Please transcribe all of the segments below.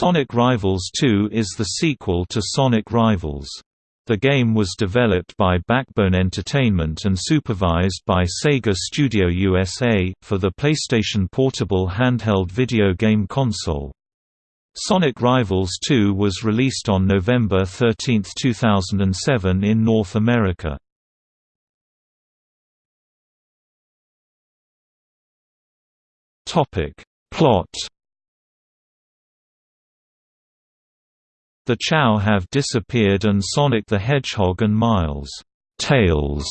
Sonic Rivals 2 is the sequel to Sonic Rivals. The game was developed by Backbone Entertainment and supervised by Sega Studio USA, for the PlayStation Portable handheld video game console. Sonic Rivals 2 was released on November 13, 2007 in North America. Plot The Chao have disappeared and Sonic the Hedgehog and Miles Tails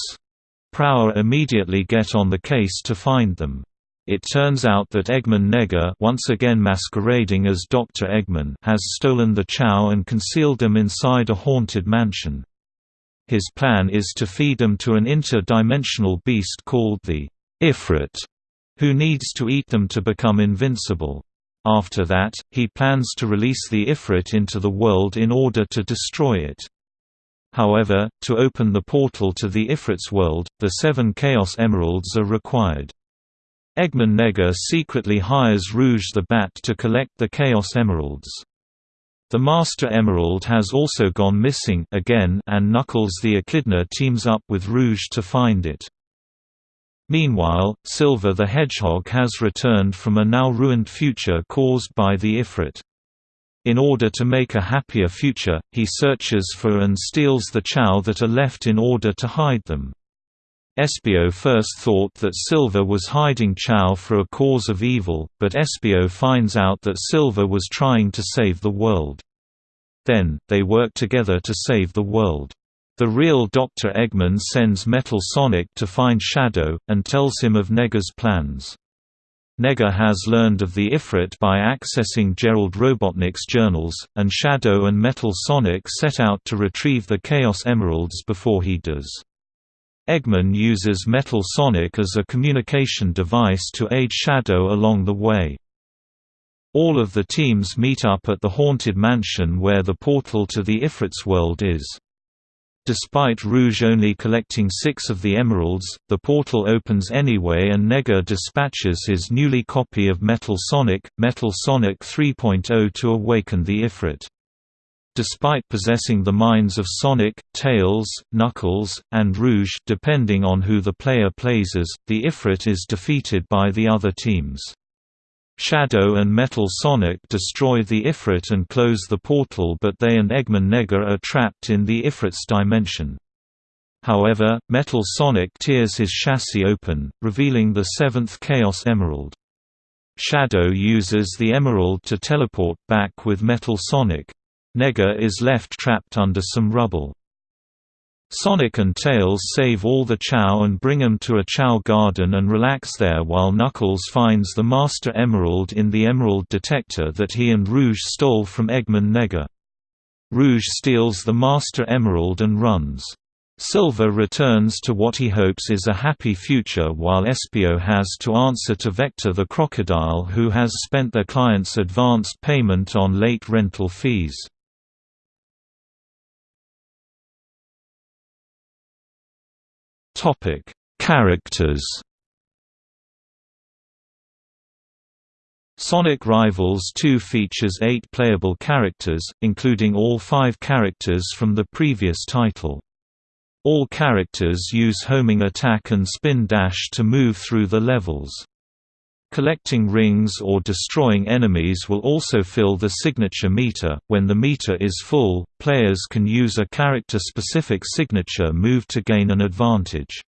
Prower immediately get on the case to find them. It turns out that Eggman Nega once again masquerading as Dr. Eggman has stolen the Chao and concealed them inside a haunted mansion. His plan is to feed them to an inter-dimensional beast called the Ifrit, who needs to eat them to become invincible. After that, he plans to release the Ifrit into the world in order to destroy it. However, to open the portal to the Ifrit's world, the seven Chaos Emeralds are required. Eggman Nega secretly hires Rouge the Bat to collect the Chaos Emeralds. The Master Emerald has also gone missing again and Knuckles the Echidna teams up with Rouge to find it. Meanwhile, Silver the Hedgehog has returned from a now-ruined future caused by the Ifrit. In order to make a happier future, he searches for and steals the Chao that are left in order to hide them. Espio first thought that Silver was hiding Chao for a cause of evil, but Espio finds out that Silver was trying to save the world. Then, they work together to save the world. The real Dr. Eggman sends Metal Sonic to find Shadow, and tells him of Nega's plans. Nega has learned of the Ifrit by accessing Gerald Robotnik's journals, and Shadow and Metal Sonic set out to retrieve the Chaos Emeralds before he does. Eggman uses Metal Sonic as a communication device to aid Shadow along the way. All of the teams meet up at the Haunted Mansion where the portal to the Ifrit's world is. Despite Rouge only collecting six of the emeralds, the portal opens anyway and Nega dispatches his newly copy of Metal Sonic, Metal Sonic 3.0 to awaken the Ifrit. Despite possessing the minds of Sonic, Tails, Knuckles, and Rouge depending on who the player plays as, the Ifrit is defeated by the other teams. Shadow and Metal Sonic destroy the Ifrit and close the portal but they and Eggman Nega are trapped in the Ifrit's dimension. However, Metal Sonic tears his chassis open, revealing the seventh Chaos Emerald. Shadow uses the emerald to teleport back with Metal Sonic. Nega is left trapped under some rubble. Sonic and Tails save all the Chao and bring them to a Chao garden and relax there while Knuckles finds the Master Emerald in the Emerald Detector that he and Rouge stole from Eggman Nega. Rouge steals the Master Emerald and runs. Silver returns to what he hopes is a happy future while Espio has to answer to Vector the crocodile who has spent their client's advanced payment on late rental fees. Topic: Characters. Sonic Rivals 2 features eight playable characters, including all five characters from the previous title. All characters use homing attack and spin dash to move through the levels. Collecting rings or destroying enemies will also fill the signature meter. When the meter is full, players can use a character-specific signature move to gain an advantage.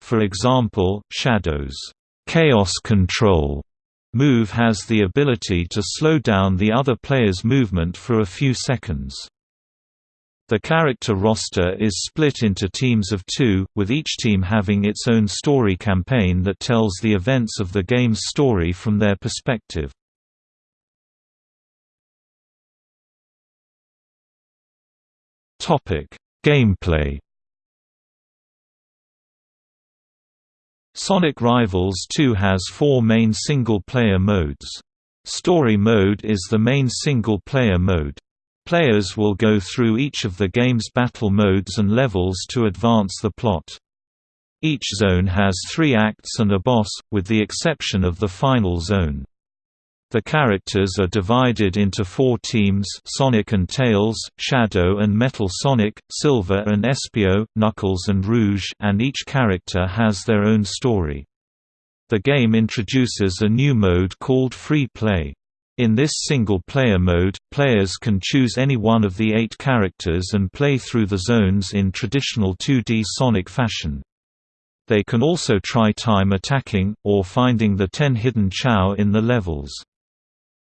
For example, Shadow's Chaos Control move has the ability to slow down the other player's movement for a few seconds. The character roster is split into teams of two, with each team having its own story campaign that tells the events of the game's story from their perspective. Gameplay Sonic Rivals 2 has four main single-player modes. Story mode is the main single-player mode. Players will go through each of the game's battle modes and levels to advance the plot. Each zone has three acts and a boss, with the exception of the final zone. The characters are divided into four teams Sonic and Tails, Shadow and Metal Sonic, Silver and Espio, Knuckles and Rouge and each character has their own story. The game introduces a new mode called Free Play. In this single-player mode, players can choose any one of the eight characters and play through the zones in traditional 2D Sonic fashion. They can also try time attacking, or finding the ten hidden Chao in the levels.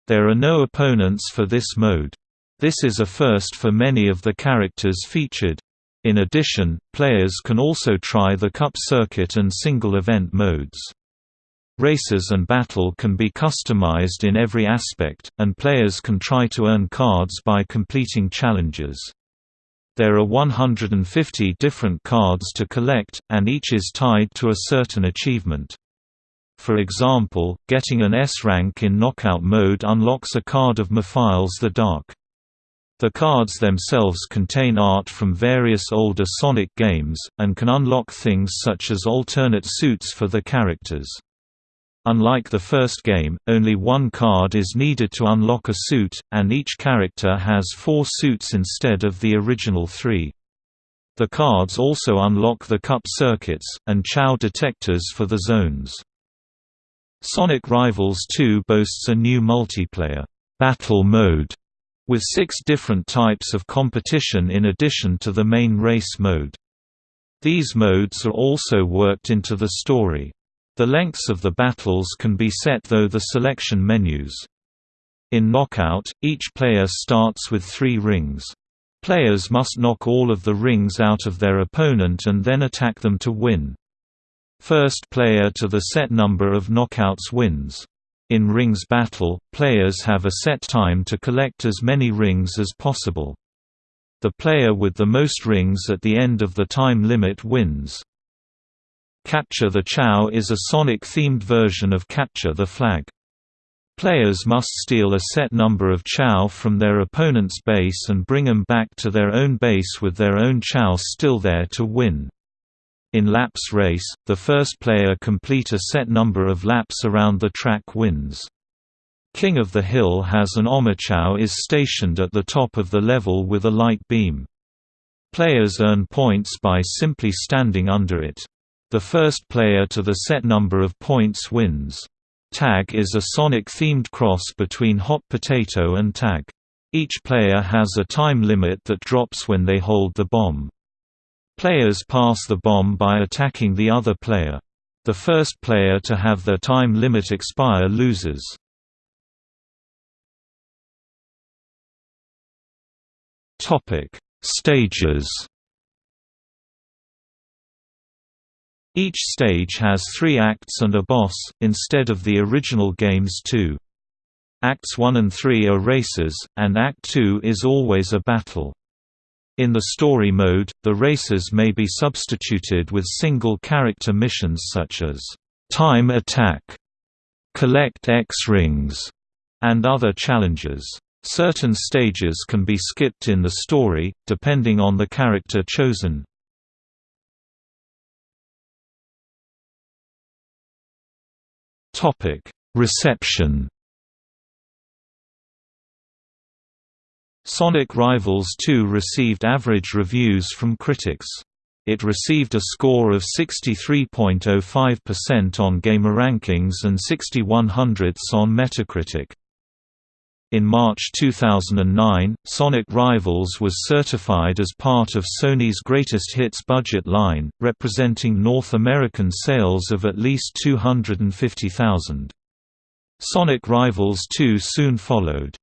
There are no opponents for this mode. This is a first for many of the characters featured. In addition, players can also try the Cup Circuit and single event modes. Races and battle can be customized in every aspect, and players can try to earn cards by completing challenges. There are 150 different cards to collect, and each is tied to a certain achievement. For example, getting an S rank in knockout mode unlocks a card of Mephiles the Dark. The cards themselves contain art from various older Sonic games, and can unlock things such as alternate suits for the characters. Unlike the first game, only one card is needed to unlock a suit, and each character has four suits instead of the original three. The cards also unlock the cup circuits, and Chao detectors for the zones. Sonic Rivals 2 boasts a new multiplayer battle mode with six different types of competition in addition to the main race mode. These modes are also worked into the story. The lengths of the battles can be set though the selection menus. In Knockout, each player starts with three rings. Players must knock all of the rings out of their opponent and then attack them to win. First player to the set number of knockouts wins. In rings battle, players have a set time to collect as many rings as possible. The player with the most rings at the end of the time limit wins. Capture the Chao is a Sonic-themed version of Capture the Flag. Players must steal a set number of Chao from their opponent's base and bring them back to their own base with their own Chao still there to win. In laps race, the first player complete a set number of laps around the track wins. King of the Hill has an Omochao is stationed at the top of the level with a light beam. Players earn points by simply standing under it. The first player to the set number of points wins. Tag is a Sonic-themed cross between Hot Potato and Tag. Each player has a time limit that drops when they hold the bomb. Players pass the bomb by attacking the other player. The first player to have their time limit expire loses. Stages Each stage has three acts and a boss, instead of the original game's two. Acts 1 and 3 are races, and Act 2 is always a battle. In the story mode, the races may be substituted with single-character missions such as, "'Time Attack", "'Collect X Rings", and other challenges. Certain stages can be skipped in the story, depending on the character chosen. Reception Sonic Rivals 2 received average reviews from critics. It received a score of 63.05% on GamerRankings and 61 hundredths on Metacritic. In March 2009, Sonic Rivals was certified as part of Sony's Greatest Hits budget line, representing North American sales of at least 250,000. Sonic Rivals 2 soon followed.